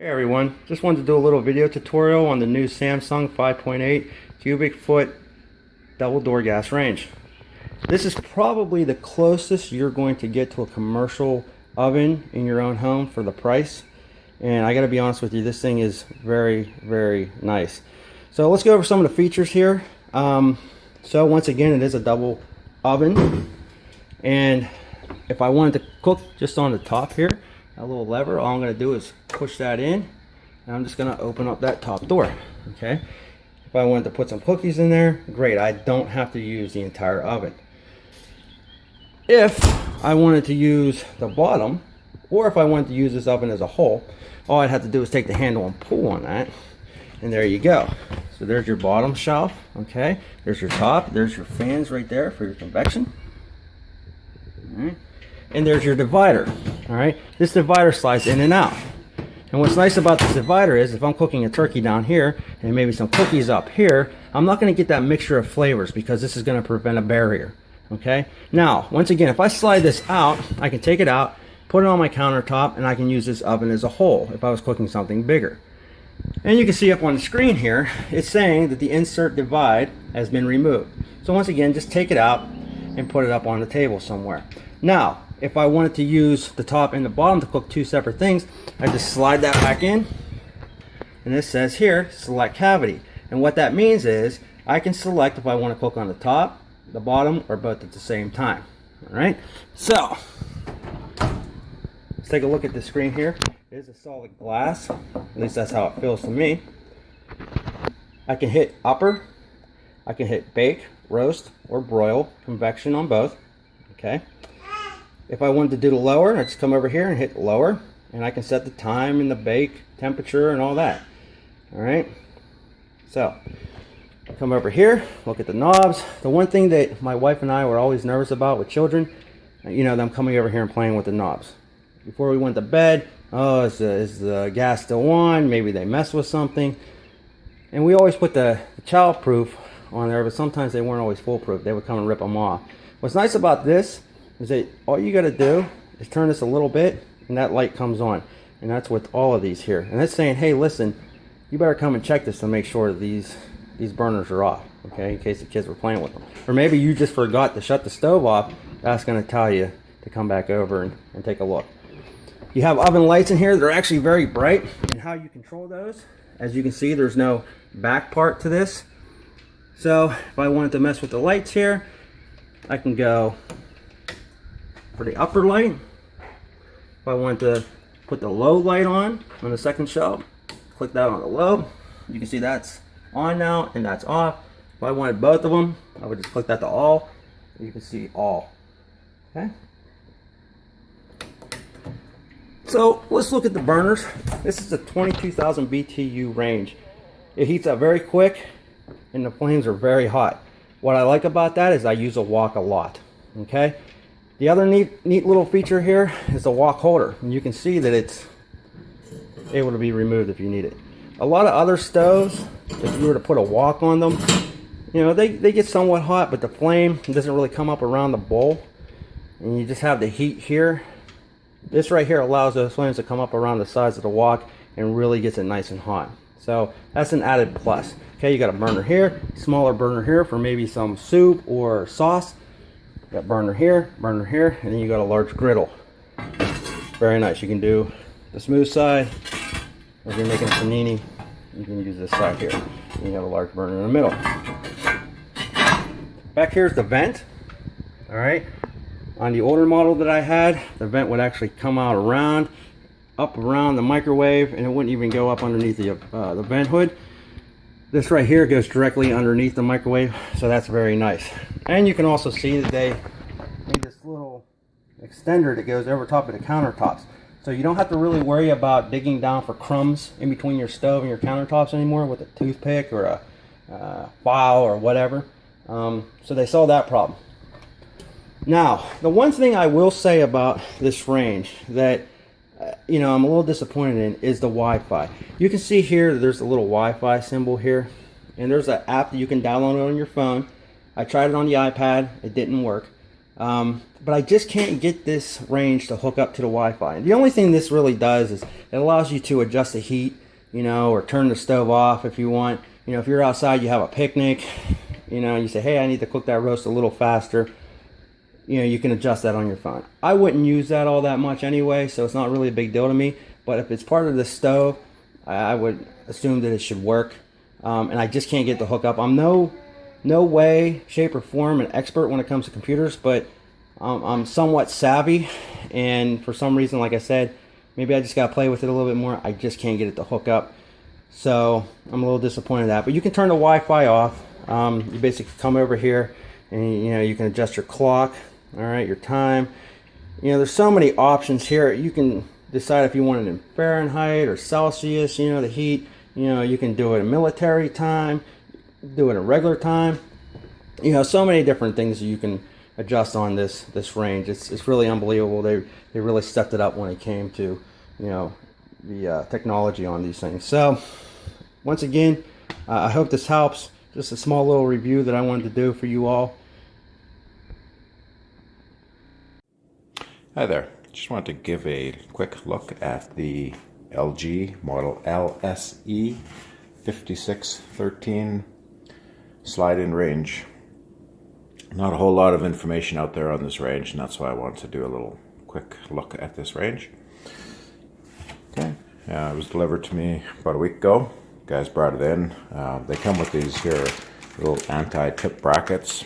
Hey everyone, just wanted to do a little video tutorial on the new Samsung 5.8 cubic foot double door gas range. This is probably the closest you're going to get to a commercial oven in your own home for the price. And I gotta be honest with you, this thing is very, very nice. So let's go over some of the features here. Um, so once again, it is a double oven. And if I wanted to cook just on the top here, a little lever. All I'm going to do is push that in. And I'm just going to open up that top door. Okay. If I wanted to put some cookies in there, great. I don't have to use the entire oven. If I wanted to use the bottom, or if I wanted to use this oven as a whole, all I'd have to do is take the handle and pull on that. And there you go. So there's your bottom shelf. Okay. There's your top. There's your fans right there for your convection. All right and there's your divider. All right, this divider slides in and out. And what's nice about this divider is if I'm cooking a turkey down here and maybe some cookies up here, I'm not going to get that mixture of flavors because this is going to prevent a barrier. Okay. Now, once again, if I slide this out, I can take it out, put it on my countertop, and I can use this oven as a whole if I was cooking something bigger. And you can see up on the screen here, it's saying that the insert divide has been removed. So once again, just take it out and put it up on the table somewhere. Now, if I wanted to use the top and the bottom to cook two separate things, I just slide that back in. And this says here, select cavity. And what that means is I can select if I want to cook on the top, the bottom, or both at the same time. All right. So let's take a look at the screen here. It is a solid glass. At least that's how it feels to me. I can hit upper. I can hit bake, roast, or broil, convection on both. Okay. If I wanted to do the lower, I just come over here and hit lower and I can set the time and the bake temperature and all that. All right. So come over here, look at the knobs. The one thing that my wife and I were always nervous about with children, you know, them coming over here and playing with the knobs. Before we went to bed, oh, is the, is the gas still on? Maybe they mess with something. And we always put the, the child proof on there, but sometimes they weren't always foolproof. They would come and rip them off. What's nice about this is that all you got to do is turn this a little bit and that light comes on. And that's with all of these here. And that's saying, hey, listen, you better come and check this to make sure these these burners are off, okay, in case the kids were playing with them. Or maybe you just forgot to shut the stove off. That's going to tell you to come back over and, and take a look. You have oven lights in here. They're actually very bright. And how you control those, as you can see, there's no back part to this. So if I wanted to mess with the lights here, I can go for the upper light. If I want to put the low light on, on the second shelf, click that on the low. You can see that's on now and that's off. If I wanted both of them, I would just click that to all. You can see all. Okay. So let's look at the burners. This is a 22,000 BTU range. It heats up very quick and the flames are very hot. What I like about that is I use a wok a lot. Okay. The other neat, neat little feature here is the wok holder. And you can see that it's able to be removed if you need it. A lot of other stoves, if you were to put a wok on them, you know, they, they get somewhat hot, but the flame doesn't really come up around the bowl. And you just have the heat here. This right here allows those flames to come up around the sides of the wok and really gets it nice and hot. So that's an added plus. Okay, you got a burner here, smaller burner here for maybe some soup or sauce. Got burner here, burner here, and then you got a large griddle. Very nice. You can do the smooth side. If you're making a panini, you can use this side here. You have a large burner in the middle. Back here is the vent. All right. On the older model that I had, the vent would actually come out around, up around the microwave, and it wouldn't even go up underneath the, uh, the vent hood. This right here goes directly underneath the microwave, so that's very nice. And you can also see that they made this little extender that goes over top of the countertops. So you don't have to really worry about digging down for crumbs in between your stove and your countertops anymore with a toothpick or a uh, file or whatever. Um, so they solved that problem. Now, the one thing I will say about this range that you know, I'm a little disappointed in is the Wi-Fi. You can see here there's a little Wi-Fi symbol here, and there's an app that you can download on your phone. I tried it on the iPad, it didn't work. Um, but I just can't get this range to hook up to the Wi-Fi. The only thing this really does is it allows you to adjust the heat, you know, or turn the stove off if you want. You know, if you're outside, you have a picnic, you know, you say, hey, I need to cook that roast a little faster. You know, you can adjust that on your phone. I wouldn't use that all that much anyway, so it's not really a big deal to me. But if it's part of the stove, I would assume that it should work. Um, and I just can't get the hook up. I'm no no way, shape, or form an expert when it comes to computers, but um, I'm somewhat savvy. And for some reason, like I said, maybe I just got to play with it a little bit more. I just can't get it to hook up. So I'm a little disappointed in that. But you can turn the Wi-Fi off. Um, you basically come over here and you know you can adjust your clock, all right, your time. You know, there's so many options here. You can decide if you want it in Fahrenheit or Celsius, you know, the heat. You know, you can do it in military time do it a regular time. You know, so many different things you can adjust on this this range. It's it's really unbelievable. They they really stepped it up when it came to you know the uh, technology on these things. So once again, uh, I hope this helps. Just a small little review that I wanted to do for you all. Hi there. Just wanted to give a quick look at the LG model LSE 5613 slide in range. Not a whole lot of information out there on this range, and that's why I wanted to do a little quick look at this range. Okay, uh, it was delivered to me about a week ago. Guys brought it in. Uh, they come with these here little anti-tip brackets.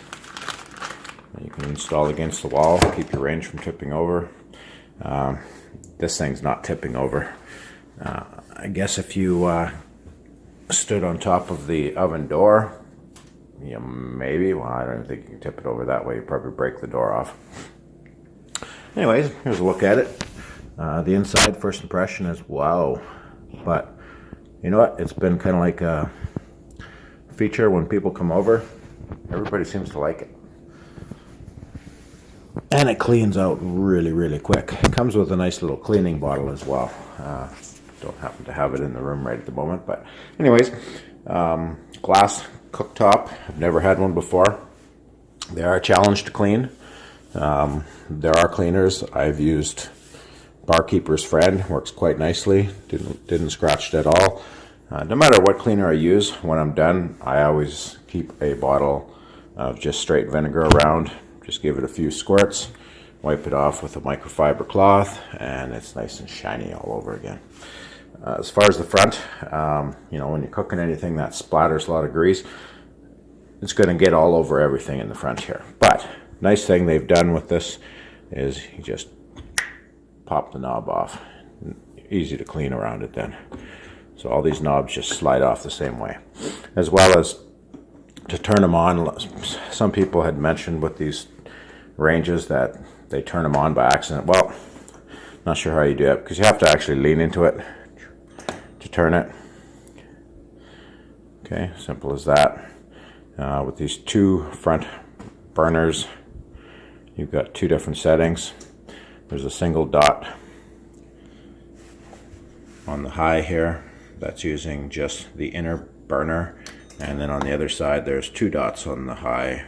You can install against the wall, keep your range from tipping over. Um, this thing's not tipping over. Uh, I guess if you uh, stood on top of the oven door yeah, maybe. Well, I don't think you can tip it over that way. You probably break the door off. Anyways, here's a look at it. Uh, the inside, first impression is wow. But you know what? It's been kind of like a feature when people come over. Everybody seems to like it. And it cleans out really, really quick. It comes with a nice little cleaning bottle as well. Uh, don't happen to have it in the room right at the moment. But anyways, um, glass cooktop. I've never had one before. They are a challenge to clean. Um, there are cleaners. I've used Barkeeper's Friend. Works quite nicely. Didn't, didn't scratch it at all. Uh, no matter what cleaner I use, when I'm done, I always keep a bottle of just straight vinegar around. Just give it a few squirts, wipe it off with a microfiber cloth, and it's nice and shiny all over again. Uh, as far as the front, um, you know, when you're cooking anything that splatters a lot of grease, it's going to get all over everything in the front here. But nice thing they've done with this is you just pop the knob off. Easy to clean around it then. So all these knobs just slide off the same way. As well as to turn them on, some people had mentioned with these ranges that they turn them on by accident. Well, not sure how you do it because you have to actually lean into it to turn it. Okay, simple as that. Uh, with these two front burners, you've got two different settings. There's a single dot on the high here. That's using just the inner burner. And then on the other side, there's two dots on the high.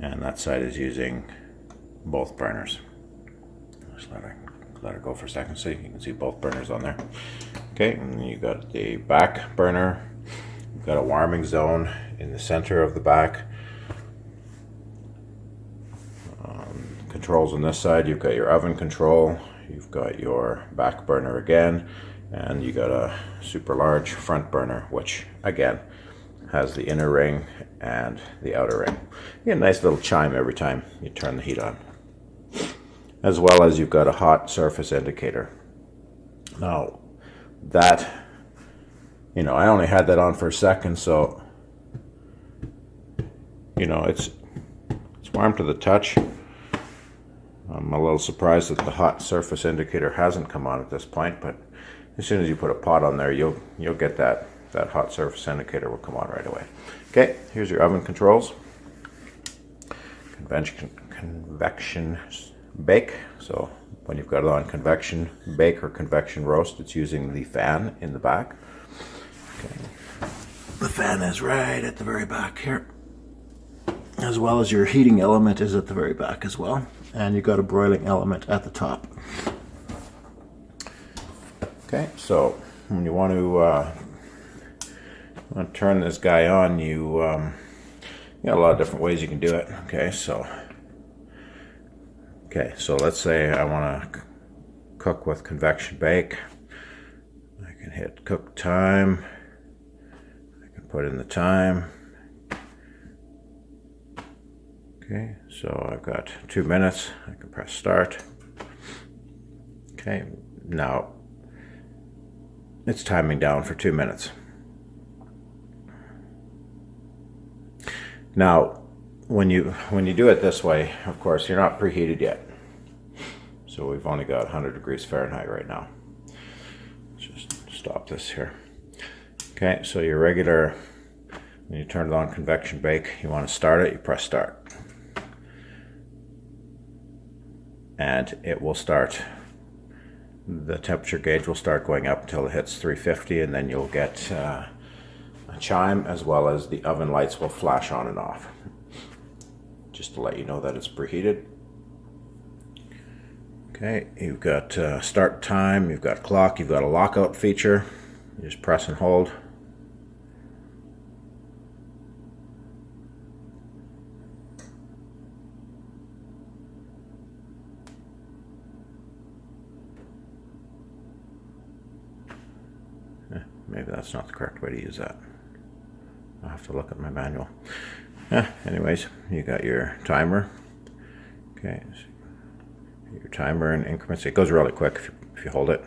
And that side is using both burners. Just let her, let her go for a second so you can see both burners on there. Okay, and you got the back burner. You've got a warming zone in the center of the back. Um, controls on this side, you've got your oven control, you've got your back burner again, and you got a super large front burner, which again has the inner ring and the outer ring. You get a nice little chime every time you turn the heat on. As well as you've got a hot surface indicator. Now, that, you know, I only had that on for a second, so, you know, it's, it's warm to the touch. I'm a little surprised that the hot surface indicator hasn't come on at this point, but as soon as you put a pot on there, you'll, you'll get that, that hot surface indicator will come on right away. Okay, here's your oven controls. Convention, convection bake. So when you've got it on convection bake or convection roast, it's using the fan in the back. Okay. The fan is right at the very back here. as well as your heating element is at the very back as well. And you've got a broiling element at the top. Okay, so when you want to, uh, want to turn this guy on, you, um, you got a lot of different ways you can do it. Okay, so okay, so let's say I want to cook with convection bake. I can hit cook time. I can put in the time. Okay, so I've got two minutes. I can press start. Okay, now it's timing down for two minutes. Now, when you when you do it this way, of course, you're not preheated yet. So we've only got 100 degrees Fahrenheit right now. Let's just stop this here. Okay, so your regular, when you turn it on convection bake, you want to start it, you press start. And it will start, the temperature gauge will start going up until it hits 350 and then you'll get uh, chime as well as the oven lights will flash on and off. Just to let you know that it's preheated. Okay, you've got uh, start time, you've got clock, you've got a lockout feature. You just press and hold. Eh, maybe that's not the correct way to use that. I'll have to look at my manual. Yeah, anyways, you got your timer. Okay, so your timer in increments. It goes really quick if you, if you hold it.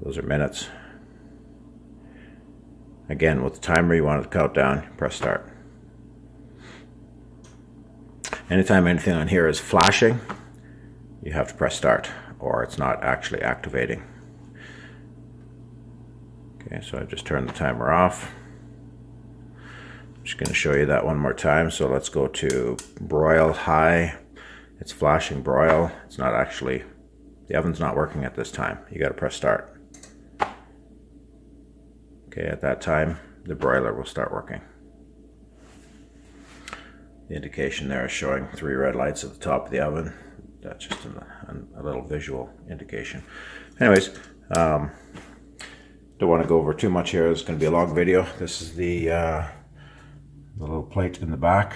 Those are minutes. Again, with the timer, you want it to count down, press start. Anytime anything on here is flashing, you have to press start or it's not actually activating. Okay, so I just turned the timer off. Just going to show you that one more time. So let's go to broil high it's flashing broil. It's not actually, the oven's not working at this time. You gotta press start. Okay, at that time, the broiler will start working. The indication there is showing three red lights at the top of the oven. That's just a, a little visual indication. Anyways, um, don't want to go over too much here. It's going to be a long video. This is the, uh, plate in the back,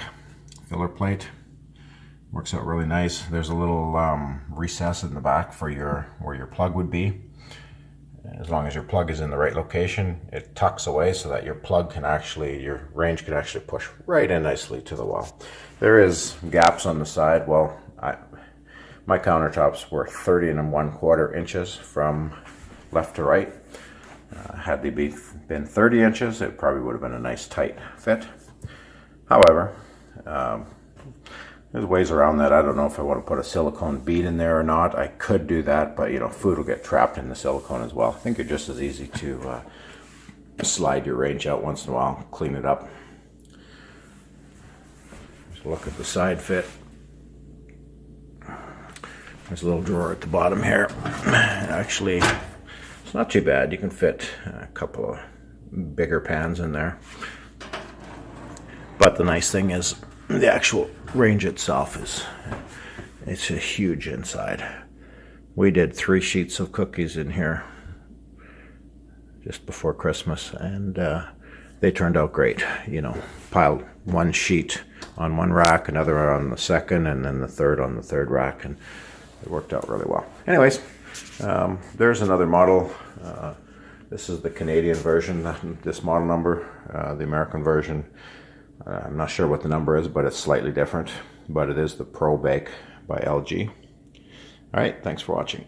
filler plate. Works out really nice. There's a little um, recess in the back for your where your plug would be. As long as your plug is in the right location, it tucks away so that your plug can actually, your range can actually push right in nicely to the wall. There is gaps on the side. Well, I, my countertops were 30 and one quarter inches from left to right. Uh, had they be, been 30 inches, it probably would have been a nice tight fit. However, um, there's ways around that. I don't know if I want to put a silicone bead in there or not. I could do that, but you know, food will get trapped in the silicone as well. I think it's just as easy to uh, slide your range out once in a while, clean it up. Just look at the side fit. There's a little drawer at the bottom here. Actually, it's not too bad. You can fit a couple of bigger pans in there. But the nice thing is the actual range itself is it's a huge inside. We did three sheets of cookies in here just before Christmas, and uh, they turned out great. You know, piled one sheet on one rack, another on the second, and then the third on the third rack, and it worked out really well. Anyways, um, there's another model. Uh, this is the Canadian version, this model number, uh, the American version Uh, I'm not sure what the number is, but it's slightly different. But it is the Pro Bake by LG. All right, thanks for watching.